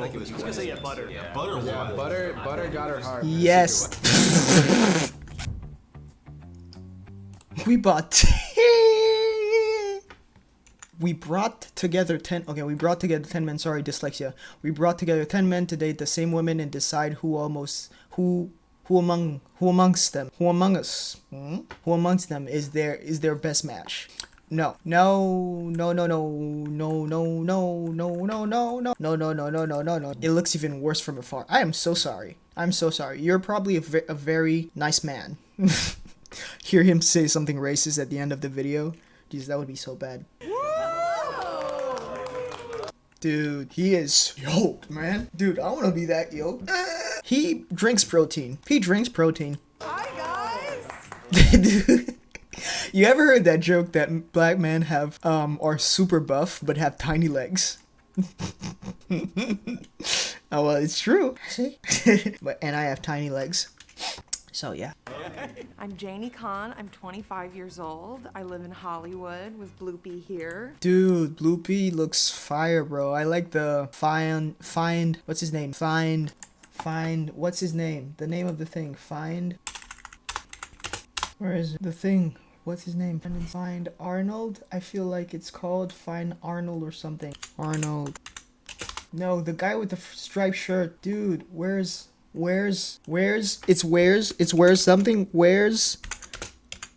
feel like it was I was gonna say yeah, butter. Yeah, butter Yeah, one. butter, butter got her heart. Yes. we bought. we brought together 10 okay we brought together 10 men sorry dyslexia we brought together 10 men to date the same women and decide who almost who who among who amongst them who among us hmm? who amongst them is their is their best match no no no no no no no no no no no no no no no no no no no it looks even worse from afar i am so sorry i'm so sorry you're probably a, ve- a very nice man hear him say something racist at the end of the video Jeez, that would be so bad Dude, he is yoked, man. Dude, I want to be that yoked. He drinks protein. He drinks protein. Hi guys. Dude, you ever heard that joke that black men have um are super buff but have tiny legs? oh well, it's true. See, but and I have tiny legs. So yeah. I'm Janie Kahn. I'm 25 years old. I live in Hollywood with Bloopy here. Dude, Bloopy looks fire, bro. I like the find find what's his name? Find find what's his name? The name of the thing. Find Where is it? the thing? What's his name? Find find Arnold? I feel like it's called Find Arnold or something. Arnold. No, the guy with the striped shirt. Dude, where's where's where's it's where's it's where's something where's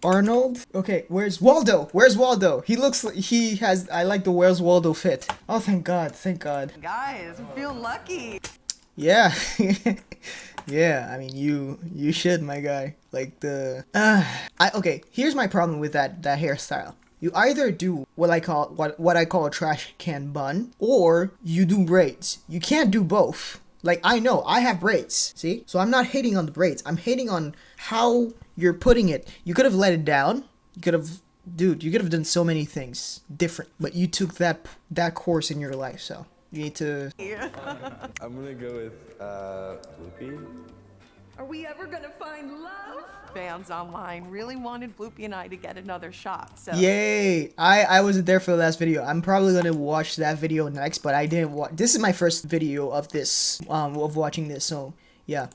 Arnold? Okay, where's Waldo? Where's Waldo? He looks like he has I like the where's Waldo fit. Oh thank god, thank god. Guys, feel lucky. Yeah. yeah, I mean you you should my guy. Like the uh, I okay, here's my problem with that that hairstyle. You either do what I call what what I call a trash can bun or you do braids. You can't do both. Like I know I have braids. See? So I'm not hating on the braids. I'm hating on how you're putting it. You could have let it down. You could have dude, you could have done so many things different, but you took that that course in your life, so you need to I'm gonna go with uh, Loopy. Are we ever gonna find love? Fans online really wanted Bloopy and I to get another shot. So Yay! I I wasn't there for the last video. I'm probably gonna watch that video next, but I didn't watch. This is my first video of this, um, of watching this. So yeah.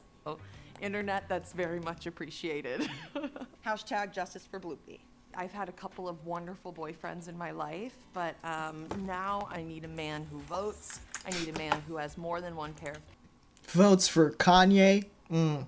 internet, that's very much appreciated. Hashtag justice for Bloopy. I've had a couple of wonderful boyfriends in my life, but um, now I need a man who votes. I need a man who has more than one pair Votes for Kanye. Mm.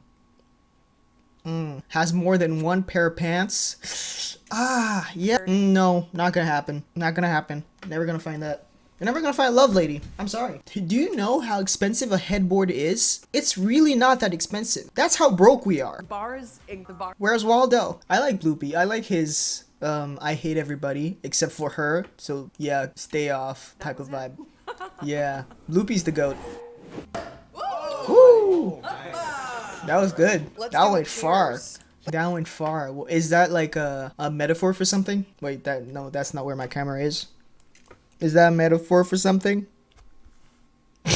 Mm. Has more than one pair of pants. Ah, yeah. Mm, no, not gonna happen. Not gonna happen. Never gonna find that. You're never gonna find a love lady. I'm sorry. Do you know how expensive a headboard is? It's really not that expensive. That's how broke we are. bars. In the bar. Where's Waldo? I like Bloopy. I like his um I hate everybody except for her. So yeah, stay off type of vibe. Yeah. Bloopy's the goat. Woo! That was good. Let's that went far. That went far. Is that like a, a metaphor for something? Wait, that no, that's not where my camera is. Is that a metaphor for something?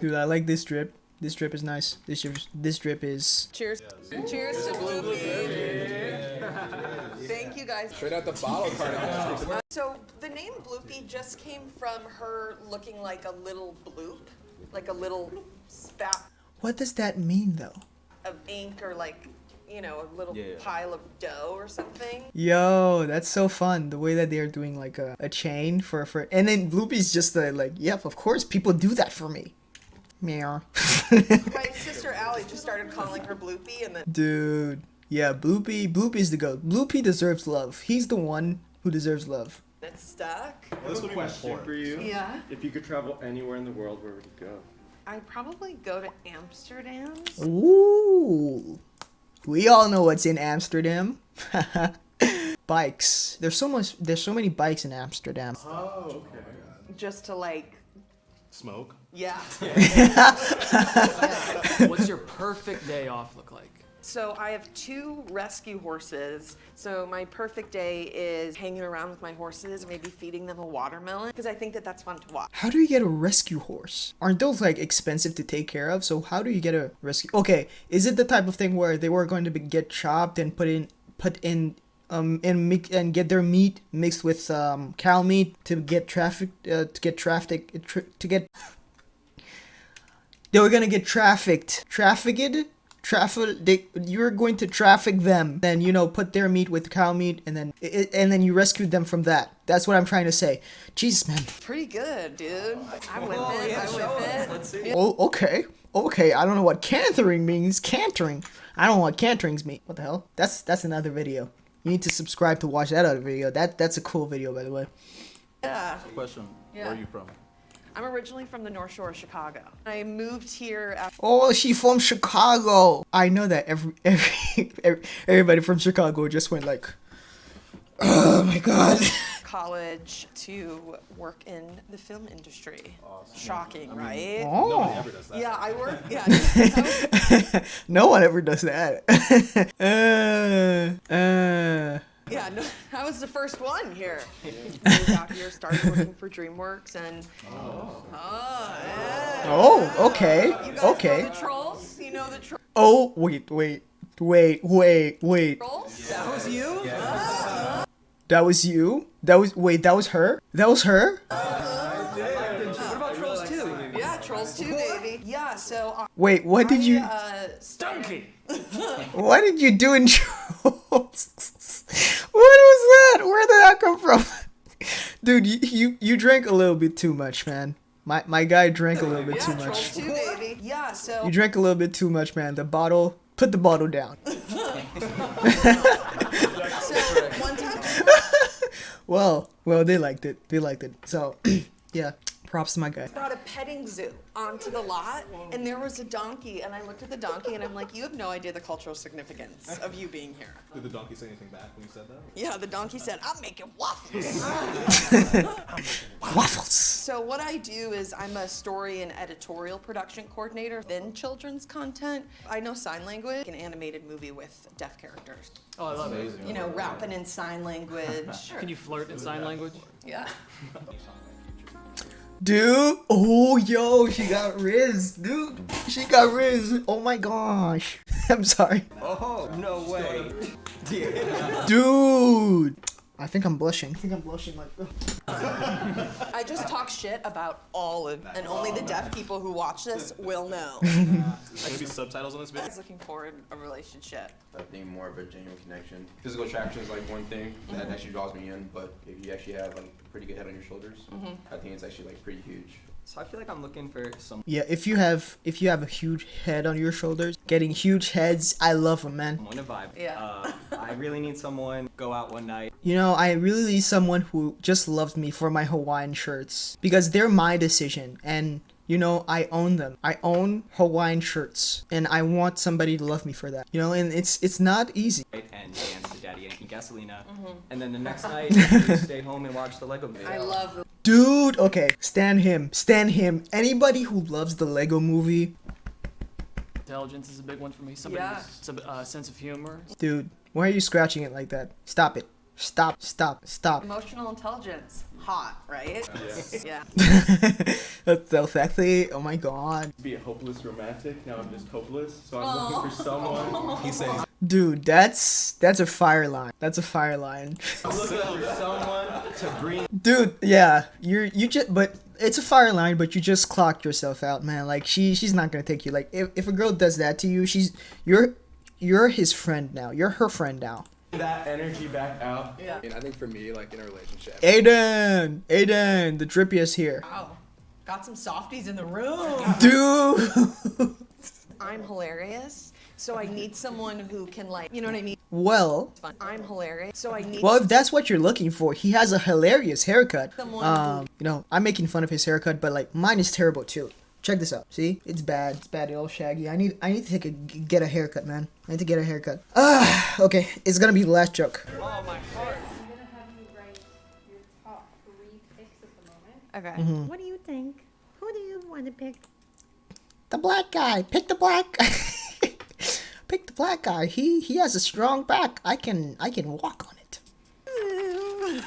Dude, I like this drip. This drip is nice. This drip, this drip is Cheers. Cheers to Bloopy. Thank you guys. Straight out the bottle carton. So the name Bloopy just came from her looking like a little bloop, like a little spout What does that mean though? of ink or like, you know, a little Yeah, yeah. pile of dough or something. Yo, that's so fun. The way that they're doing like a, a chain for for and then Bloopy's just uh, like, yep, of course people do that for me. Meow. My sister Allie just started calling her Bloopy and then Dude. Yeah, Bloopy Bloopy's the goat. Bloopy deserves love. He's the one who deserves love. it stuck. This would question for you. Yeah. If you could travel anywhere in the world, where would you go? I'd probably go to Amsterdam. Ooh. We all know what's in Amsterdam. bikes. There's so much there's so many bikes in Amsterdam. Oh, okay. Just to like, Smoke. yeah. What's your perfect day off look like? So I have two rescue horses. So my perfect day is hanging around with my horses, maybe feeding them a watermelon, because I think that that's fun to watch. How do you get a rescue horse? Aren't those like expensive to take care of? So how do you get a rescue? Okay, is it the type of thing where they were going to be, get chopped and put in put in um and mix and get their meat mixed with um cow meat to get traffic uh, to get traffic to get they were gonna get trafficked. Trafficked? Traffic. They, you're going to traffic them. Then you know, put their meat with cow meat, and then i- and then you rescued them from that. That's what I'm trying to say. Jesus, man. Pretty good, dude. Oh, I'm oh, with it. I'm with. Let's see. Oh, okay. Okay, I don't know what cantering means. Cantering. I don't know what canterings mean. What the hell? That's that's another video. You need to subscribe to watch that other video. That that's a cool video, by the way. Yeah. Question. Where are you from? I'm originally from the North Shore of Chicago. I moved here after Oh, she from Chicago. I know that every every, every everybody from Chicago just went like, oh my god. college to work in the film industry. Shocking, right? Oh. Never does that. Yeah, I work. Yeah, no one ever does that. uh, uh. Yeah. No, I was the first one here. Moved out here, started working for DreamWorks, and oh, yeah. Oh, okay, You guys okay. know the trolls? You know the tro- Oh, wait, wait, wait, wait, wait. trolls? That was you. That was you? That was wait, that was her? That was her? What about Trolls 2? Yeah, trolls too, baby. Yeah. So uh, Wait, what did you uh, Donkey! what did you do in Trolls? What was that? Where did that come from? Dude, you, you you drank a little bit too much, man. My my guy drank a little bit yeah, too much. too, baby. Yeah. So You drank a little bit too much, man. The bottle put the bottle down. So Well, well, they liked it. They liked it. So, yeah, props to my guy. brought a petting zoo onto the lot, and there was a donkey, and I looked at the donkey, and I'm like, you have no idea the cultural significance of you being here. Did the donkey say anything back when you said that? Yeah, the donkey said, I'm making waffles. Waffles. so what I do is I'm a story and editorial production coordinator in children's content. I know sign language, an animated movie with deaf characters. Oh, I love it. You know, rapping in sign language. Can you flirt in sign language? Yeah. Dude, oh yo, she got Riz, dude. She got Riz. Oh my gosh. I'm sorry. Oh, no way. Dude. I think I'm blushing. I think I'm blushing like I just talk shit about all of, and only the deaf people who watch this will know. Maybe subtitles on this I video? was looking forward a relationship. I think more of a genuine connection. Physical attraction is like one thing that mm-hmm. actually draws me in, but if you actually have like a pretty good head on your shoulders, mm-hmm. I think it's actually like pretty huge. So I feel like I'm looking for some Yeah, if you have if you have a huge head on your shoulders, getting huge heads, I love them, man. someone to vibe. Yeah. Uh, I really need someone go out one night. You know, I really need someone who just loves me for my Hawaiian shirts because they're my decision and you know, I own them. I own Hawaiian shirts and I want somebody to love me for that. You know, and it's it's not easy. and dance to Daddy Yankee Gasolina. Mm-hmm. And then the next night, we stay home and watch the Lego movie. I love the Dude, okay, stand him. Stand him. Anybody who loves the Lego movie, Intelligence is a big one for me. Somebody's Yeah. some, uh, sense of humor. dude, why are you scratching it like that? Stop it. Stop, stop, stop. emotional intelligence. Hot, right? Yeah. That's so sexy. Oh my god. Be a hopeless romantic. Now I'm just hopeless. So I'm looking for someone. He says Dude, that's that's a fire line. That's a fire line. I'm looking for someone to bring. Dude, yeah, you're you just but it's a fire line, but you just clocked yourself out, man. Like she she's not gonna take you. Like if, if a girl does that to you, she's you're you're his friend now. You're her friend now. That energy back out. Yeah. And I think for me, like in a relationship, Aiden, Aiden, the drippiest here. Wow. Got some softies in the room. Dude. I'm hilarious. So I need someone who can like, you know what I mean? well, I'm hilarious. So I need well, if that's what you're looking for, he has a hilarious haircut. Someone Um, you know, I'm making fun of his haircut, but like mine is terrible too. Check this out. See, it's bad. It's bad. It's all shaggy. I need. I need to take a get a haircut, man. I need to get a haircut. Ah, okay. It's gonna be the last joke. Oh my god. I'm gonna have you write your top three picks at the moment. Okay. Mm-hmm. What do you think? Who do you want to pick? The black guy. Pick the black. Pick the black guy. He he has a strong back. I can I can walk on it.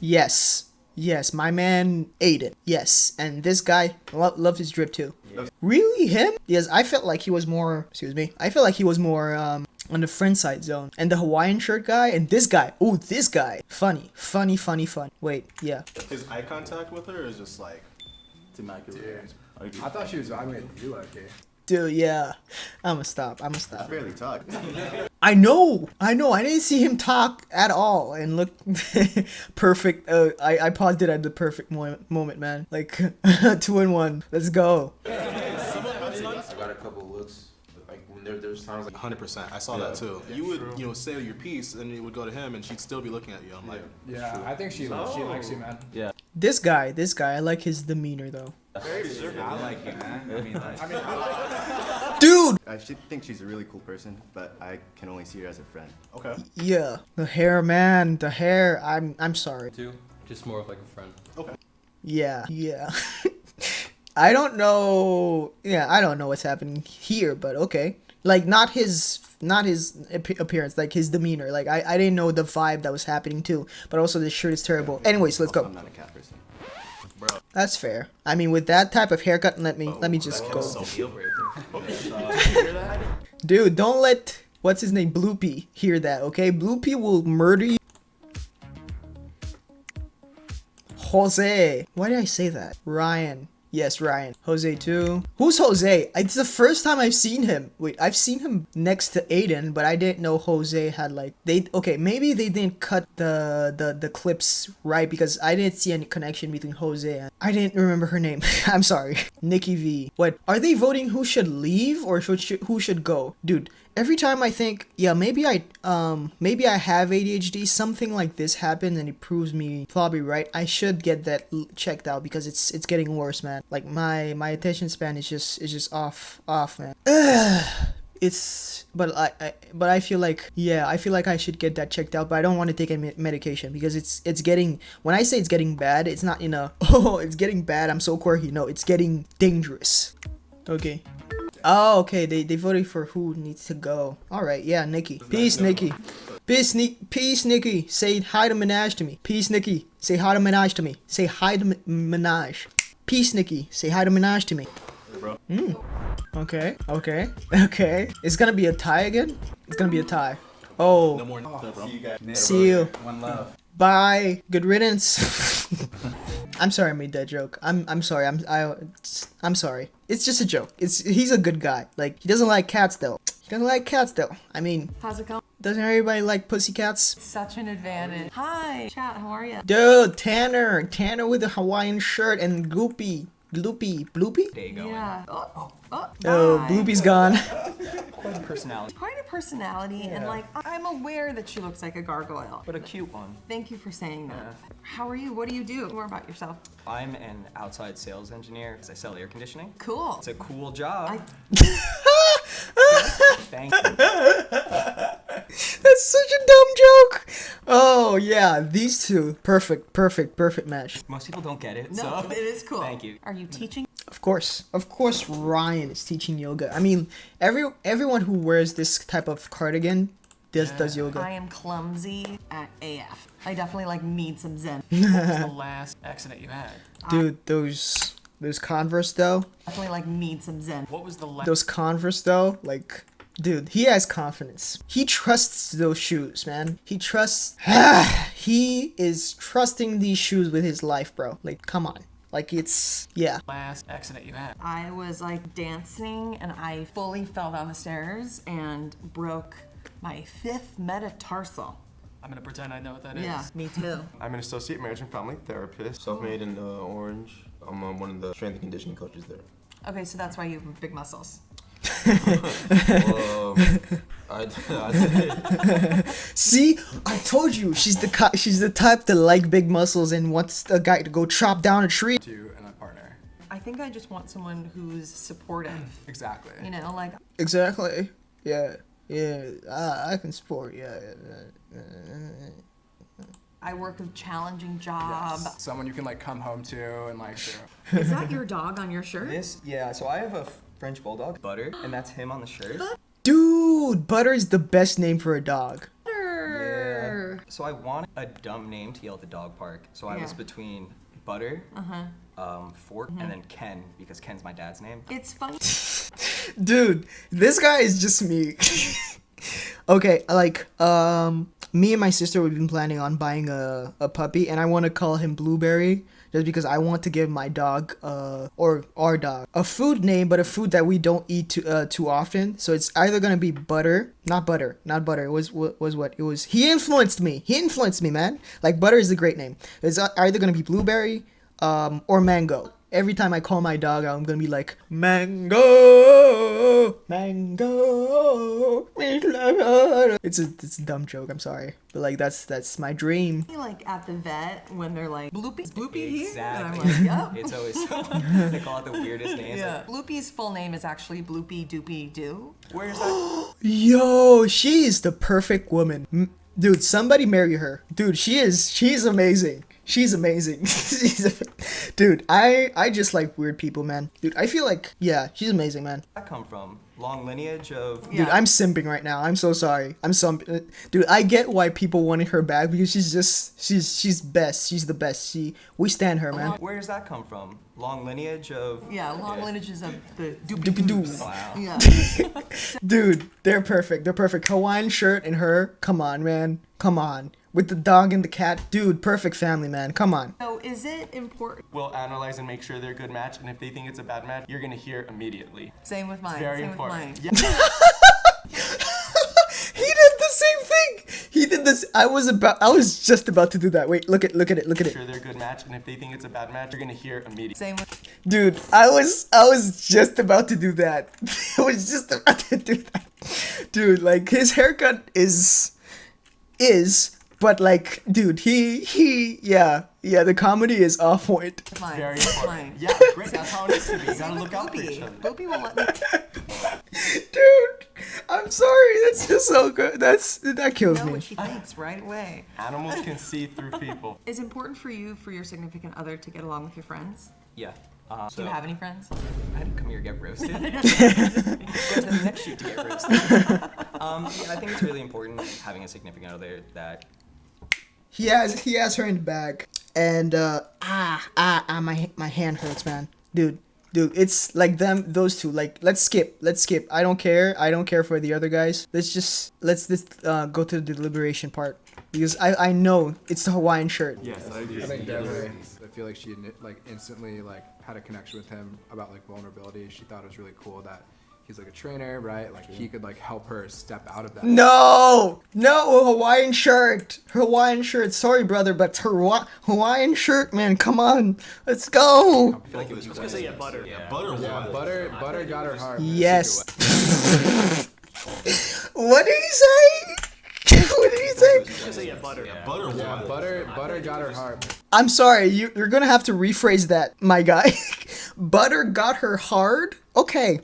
yes. Yes, my man Aiden. Yes, and this guy lo- loved his drip too. Really, him? Yes, I felt like he was more. Excuse me. I felt like he was more um on the friend side zone. And the Hawaiian shirt guy and this guy. Oh, this guy. Funny, funny, funny, fun. Wait, yeah. His eye contact with her is just like. It's immaculate. I agree. I thought she was vibing with you, okay. Dude, yeah. I'ma stop. I'ma stop. I barely talk. I know. I know. I didn't see him talk at all and look perfect. Uh, I I paused it at the perfect moment, moment, man. Like two and one. Let's go. I got a couple looks. Like when there, there's times like 100%. I saw that too. You would, you know, say your piece and it would go to him and she'd still be looking at you. I'm like, Yeah, I think she she likes you, oh. man. yeah. This guy. This guy. I like his demeanor though. Very I like you, man. I mean, like, Dude. I should think she's a really cool person, but I can only see her as a friend. Okay. Yeah. The hair, man. The hair. I'm I'm sorry. Too. Just more of like a friend. Okay. Yeah. Yeah. I don't know. Yeah, I don't know what's happening here, but okay. Like not his not his appearance, like his demeanor. Like I, I didn't know the vibe that was happening too. But also this shirt is terrible. Anyways, let's go. I'm not a cat person. Bro. That's fair. I mean, with that type of haircut, let me let me just go. so Dude, don't let what's his name Bloopy hear that. Okay, Bloopy will murder you. Jose. Why did I say that? Ryan. Yes, Ryan. Jose too. Who's Jose? It's the first time I've seen him. Wait, I've seen him next to Aiden, but I didn't know Jose had like they. Okay, maybe they didn't cut the the the clips right because I didn't see any connection between Jose and I didn't remember her name. I'm sorry. Nikki V. What are they voting? Who should leave or should, should who should go? Dude, every time I think, yeah, maybe I um maybe I have ADHD, something like this happened and it proves me probably right. I should get that checked out because it's it's getting worse, man. Like my my attention span is just is just off off, man. It's but I, I but I feel like yeah I feel like I should get that checked out but I don't want to take any medication because it's it's getting when I say it's getting bad it's not in a oh it's getting bad I'm so quirky no it's getting dangerous okay Oh, okay. They they voted for who needs to go. All right, yeah, Nikki. Peace, Nikki. Peace, Ni- Peace, Nikki. Say hi to Minaj to me. Peace, Nikki. Say hi to Minaj to me. Say hi to Mi- Minaj. Peace, Nikki. Say hi to Minaj to me. Bro. Mm. Okay, okay, okay. It's gonna be a tie again. It's gonna be a tie. Oh, No more. bro. see you. one love. Bye. Good riddance. I'm sorry I made that joke. I'm I'm sorry. I'm I I'm sorry. It's just a joke. It's he's a good guy. Like he doesn't like cats though. He doesn't like cats though. I mean, How's it going? doesn't everybody like pussy cats? Such an advantage. Hi, chat. How are you? Dude, Tanner, Tanner with the Hawaiian shirt and Gloopy, Gloopy, Bloopy. There you go. Yeah. Oh, oh, oh. Oh, Bloopy's gone. Quite a personality, Quite personality, and like I'm aware that she looks like a gargoyle. but a cute one. Thank you for saying that. How are you? What do you do? More about yourself. I'm an outside sales engineer because I sell air conditioning. Cool. It's a cool job. I- Thank you. That's such a dumb joke. Oh yeah, these two, perfect, perfect, perfect match. Most people don't get it, No, so it is cool. Thank you. Are you teaching? Of course, of course, Ryan is teaching yoga. I mean, every everyone who wears this type of cardigan does does yoga. I am clumsy at AF. I definitely like need some zen. what was the last accident you had? Dude, those those Converse though, Definitely like need some zen. What was the last? those Converse though, like. Dude, he has confidence. He trusts those shoes, man. He trusts. he is trusting these shoes with his life, bro. Like, come on. Like, it's. Yeah. last accident you had? I was like dancing and I fully fell down the stairs and broke my fifth metatarsal. I'm gonna pretend I know what that is. Yeah, me too. I'm an associate marriage and family therapist. Self-made in uh, Orange. I'm um, one of the strength and conditioning coaches there. Okay, so that's why you have big muscles. Well, I, I. See, I told you she's the she's the type to like big muscles and wants the guy to go chop down a tree. To and a partner. I think I just want someone who's supportive. Exactly. You know, like Exactly. Yeah. Yeah. I, I can support. Yeah. I work a challenging job. Yes. Someone you can like come home to and like. Do. Is that your dog on your shirt? This, yeah. So I have a French bulldog, Butter, and that's him on the shirt. Dude, Butter is the best name for a dog. Butter. So I wanted a dumb name to yell at the dog park. So I was between Butter, Uh-huh. um, Fork, and then Ken because Ken's my dad's name. It's funny. Dude, this guy is just me. okay, like, um, me and my sister we've been planning on buying a, a puppy, and I want to call him Blueberry just because I want to give my dog uh or our dog a food name, but a food that we don't eat too uh, too often. So it's either gonna be butter, not butter, not butter. It was was what it was. He influenced me. He influenced me, man. Like butter is a great name. It's either gonna be blueberry, um, or mango. Every time I call my dog out, I'm gonna be like mango, mango. It's a it's a dumb joke. I'm sorry, but like that's that's my dream. Like at the vet when they're like, Bloopy, is Bloopy here? And I'm Exactly. like, yep. It's always they call it the weirdest names. Yeah. Bloopy's full name is actually Bloopy Doopy Doo. Where's that? Yo, she is the perfect woman. Dude, somebody marry her. Dude, she is she's amazing. She's amazing. She's a- dude, I I just like weird people, man. Dude, I feel like yeah, she's amazing, man. that come from? Long lineage of. Yeah. Dude, I'm simping right now. I'm so sorry. I'm some uh, dude. I get why people wanted her back because she's just she's she's best. She's the best. She we stand her, man. Where does that come from? Long lineage of. Yeah, long lineages of the Doopy doo. Wow. Yeah. Dude, they're perfect. They're perfect. Hawaiian shirt and her. Come on, man. Come on. With the dog and the cat. Dude, perfect family, man. Come on. So is it important? We'll analyze and make sure they're a good match, and if they think it's a bad match, you're gonna hear immediately. Same with mine. Very Same important. with mine. He did the same thing. He did this. I was about. I was just about to do that. Wait, look at look at it. Look at Make it. sure they're a good match, and if they think it's a bad match, you're gonna hear immediately. Same with. Dude, I was I was just about to do that. I was just about to do that. Dude, like his haircut is is but like dude, he he yeah, yeah, the comedy is off point. Mine. Very Same with important. mine. Yeah, great. That's how it needs to be. You gotta look out for each Bloopy. other. Bloopy will let me. Dude, I'm sorry. That's just so good. That's that kills know me. what she thinks right away. Animals can see through people. Is it important for you for your significant other to get along with your friends? Yeah. Uh, Do you have any friends? I didn't come here to get roasted. Go to the next shoot to get roasted. um, yeah, I think it's really important having a significant other that He has he has her in the bag, and uh, ah ah ah my my hand hurts, man, dude. Dude, it's like them, those two. Like, let's skip. Let's skip. I don't care. I don't care for the other guys. Let's just let's just uh, go to the deliberation part because I I know it's the Hawaiian shirt. Yes, I agree. I think definitely. I feel like she like instantly like had a connection with him about like vulnerability. She thought it was really cool that he's like a trainer, right? Like he could like help her step out of that. No, no Hawaiian shirt. Hawaiian shirt. Sorry, brother, but it's Hawa- Hawaiian shirt, man. Come on, let's go. I feel like it was. I was gonna say, yeah, butter. Yeah, butter Yeah, won. butter, butter got her heart. in Yes. what did he say? what did he say? say, yeah, butter. Yeah, butter. Yeah, butter, butter got her heart. I'm sorry, you, you're gonna have to rephrase that, my guy. Butter got her hard? Okay.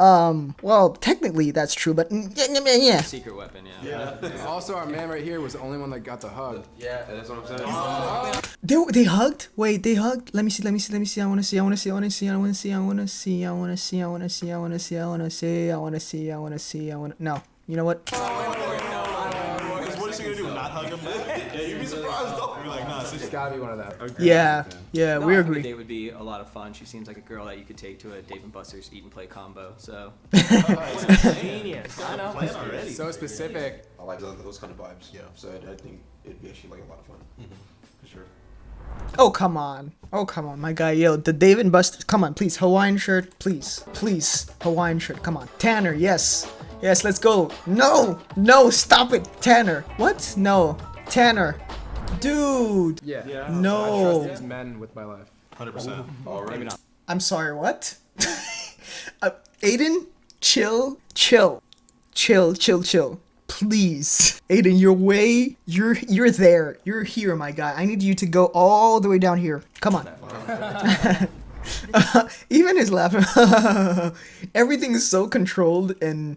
Um, well, technically that's true, but mm, yeah, yeah, yeah. Secret weapon, yeah. Also, our man right here was the only one that got the hug. Yeah, that's what I'm saying. They, they hugged? Wait, they hugged? Let me see, let me see, let me see. I wanna see, I wanna see, I wanna see, I wanna see, I wanna see, I wanna see, I wanna see, I wanna see, I wanna see, I wanna see, I wanna see, I wanna. No. You know what? It's sis. gotta be one of that. Yeah, yeah, No, we I think agree. A date would be a lot of fun. She seems like a girl that you could take to a Dave and Buster's eat and play combo. So Genius. I know. Plan already. So specific. I like those, those kind of vibes. Yeah. So I, I think it'd be actually like a lot of fun. Mm-hmm. For sure. Oh come on. Oh come on, my guy. Yo, the Dave and Buster's. Come on, please. Hawaiian shirt, please. Please. Hawaiian shirt. Come on. Tanner, yes. Yes, let's go. No! No, stop it. Tanner. What? No. Tanner. Dude. Yeah. Yeah. I No. trust these men with my life. 100%. Already. I'm sorry, what? uh, Aiden, chill, chill, chill, chill, chill. Please, Aiden, you're way, you're, you're there. You're here, my guy. I need you to go all the way down here. Come on. even his laugh. Everything is so controlled and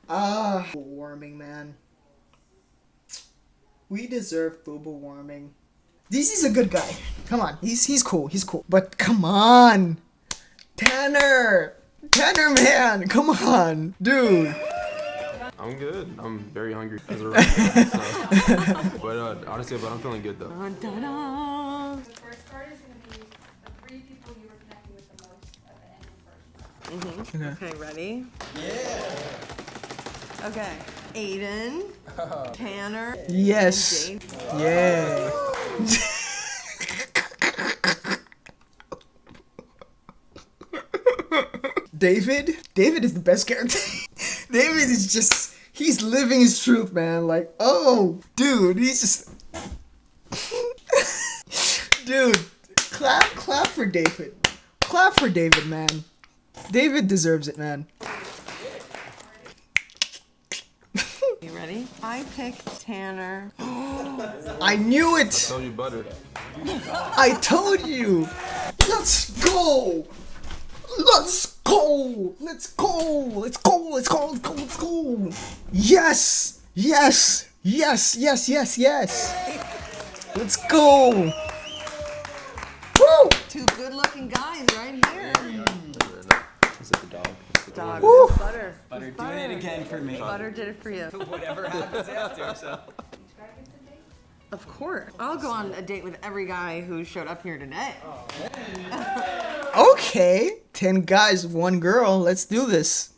Ah. Warming, man. We deserve global warming. DC's a good guy. Come on, he's he's cool. He's cool. But come on, Tanner, Tanner, man, come on, dude. I'm good. I'm very hungry as of right now, so. But uh, honestly, but I'm feeling good though. The first card is gonna be the three people you were connecting with the most at the end of the first card. Mhm. Okay, ready? Yeah. Okay, Aiden, Tanner. Yes. and Dave. Yeah. David? David is the best character. David is just he's living his truth, man. Like, oh, dude, he's just Dude, clap clap for David. Clap for David, man. David deserves it, man. You ready? I picked Tanner. I knew it. Told you butter. I told you. Let's go. Let's go. Let's go. Let's go. Let's go. Let's go. Let's go. Yes. Yes. Yes. Yes. Yes. Yes. Let's go. Woo. Two good-looking guys right here. Is it the dog? Dog. Woo. Butter. Butter doing it again for me. Butter did it for you. Whatever happens after, so. Of course. I'll go on a date with every guy who showed up here today. Okay. Ten guys, one girl. Let's do this.